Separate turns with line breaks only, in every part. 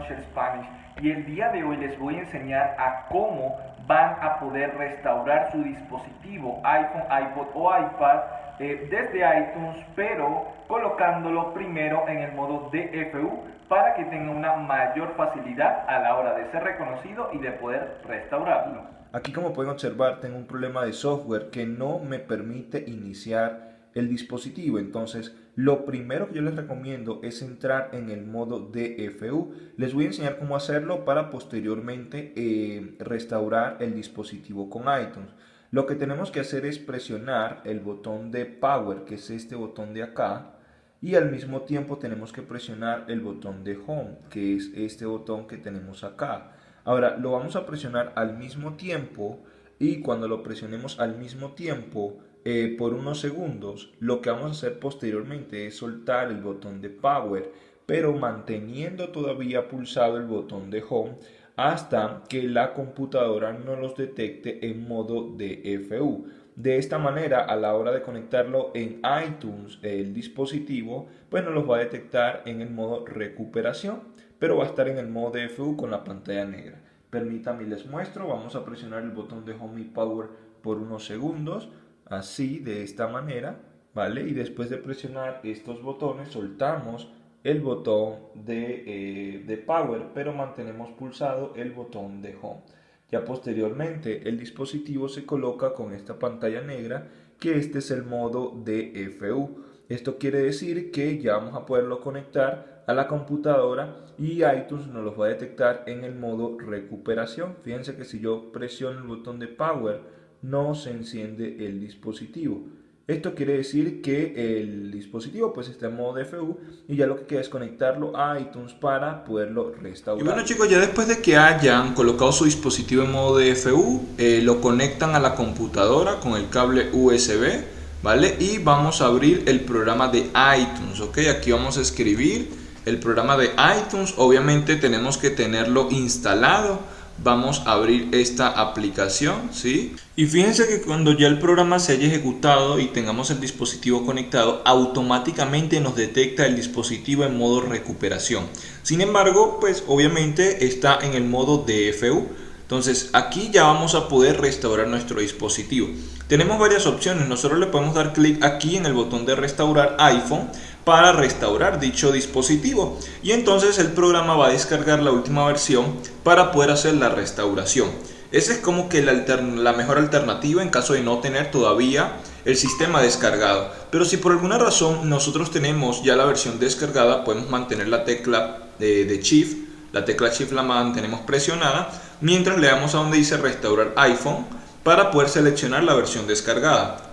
Share Spanish y el día de hoy les voy a enseñar a cómo van a poder restaurar su dispositivo iPhone, iPod o iPad eh, desde iTunes pero colocándolo primero en el modo DFU para que tenga una mayor facilidad a la hora de ser reconocido y de poder restaurarlo.
Aquí como pueden observar tengo un problema de software que no me permite iniciar el dispositivo. Entonces, lo primero que yo les recomiendo es entrar en el modo DFU. Les voy a enseñar cómo hacerlo para posteriormente eh, restaurar el dispositivo con iTunes. Lo que tenemos que hacer es presionar el botón de Power, que es este botón de acá, y al mismo tiempo tenemos que presionar el botón de Home, que es este botón que tenemos acá. Ahora, lo vamos a presionar al mismo tiempo y cuando lo presionemos al mismo tiempo, eh, por unos segundos, lo que vamos a hacer posteriormente es soltar el botón de Power, pero manteniendo todavía pulsado el botón de Home hasta que la computadora no los detecte en modo DFU. De esta manera, a la hora de conectarlo en iTunes, el dispositivo, pues no los va a detectar en el modo recuperación, pero va a estar en el modo DFU con la pantalla negra. Permítanme les muestro, vamos a presionar el botón de Home y Power por unos segundos así, de esta manera, ¿vale? Y después de presionar estos botones, soltamos el botón de, eh, de Power, pero mantenemos pulsado el botón de Home. Ya posteriormente el dispositivo se coloca con esta pantalla negra que este es el modo DFU. Esto quiere decir que ya vamos a poderlo conectar a la computadora y iTunes nos lo va a detectar en el modo recuperación. Fíjense que si yo presiono el botón de Power no se enciende el dispositivo. Esto quiere decir que el dispositivo pues está en modo DFU y ya lo que queda es conectarlo a iTunes para poderlo restaurar.
Y bueno chicos, ya después de que hayan colocado su dispositivo en modo DFU, eh, lo conectan a la computadora con el cable USB, ¿vale? Y vamos a abrir el programa de iTunes, ¿ok? Aquí vamos a escribir el programa de iTunes, obviamente tenemos que tenerlo instalado vamos a abrir esta aplicación ¿sí? y fíjense que cuando ya el programa se haya ejecutado y tengamos el dispositivo conectado automáticamente nos detecta el dispositivo en modo recuperación. Sin embargo pues obviamente está en el modo DFU entonces aquí ya vamos a poder restaurar nuestro dispositivo. Tenemos varias opciones. Nosotros le podemos dar clic aquí en el botón de restaurar iPhone para restaurar dicho dispositivo y entonces el programa va a descargar la última versión para poder hacer la restauración. Esa es como que la, mejor alternativa en caso de no tener todavía el sistema descargado. Pero si por alguna razón nosotros tenemos ya la versión descargada, podemos mantener la tecla de, de Shift. La tecla Shift la mantenemos presionada mientras le damos a donde dice restaurar iPhone para poder seleccionar la versión descargada.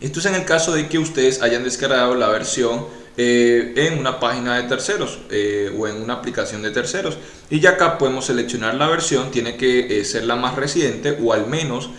Esto es en el caso de que ustedes hayan descargado la versión eh, en una página de terceros eh, o en una aplicación de terceros. Y ya acá podemos seleccionar la versión tiene que eh, ser la más reciente o al menos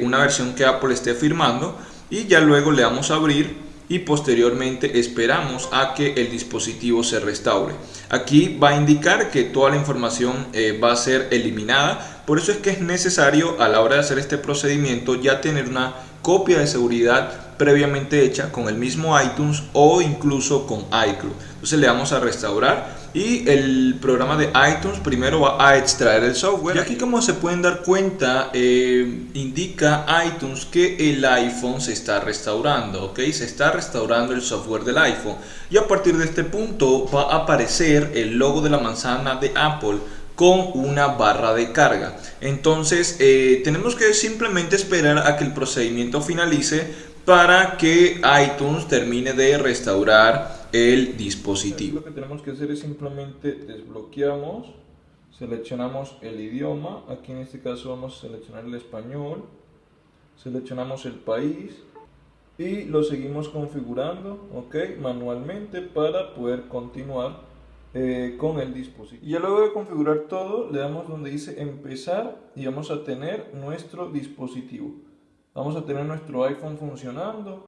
una versión que Apple esté firmando. Y ya luego le damos a abrir y posteriormente esperamos a que el dispositivo se restaure. Aquí va a indicar que toda la información va a ser eliminada, por eso es que es necesario a la hora de hacer este procedimiento ya tener una copia de seguridad previamente hecha con el mismo iTunes o incluso con iCloud. Entonces le damos a restaurar y el programa de iTunes primero va a extraer el software. Y aquí como se pueden dar cuenta, eh, indica iTunes que el iPhone se está restaurando, ¿ok? Se está restaurando el software del iPhone. Y a partir de este punto va a aparecer el logo de la manzana de Apple con una barra de carga. Entonces eh, tenemos que simplemente esperar a que el procedimiento finalice para que iTunes termine de restaurar el dispositivo.
Lo que tenemos que hacer es simplemente desbloqueamos, seleccionamos el idioma, aquí en este caso vamos a seleccionar el español, seleccionamos el país y lo seguimos configurando ok manualmente para poder continuar eh, con el dispositivo. Y ya luego de configurar todo, le damos donde dice empezar y vamos a tener nuestro dispositivo. Vamos a tener nuestro iPhone funcionando.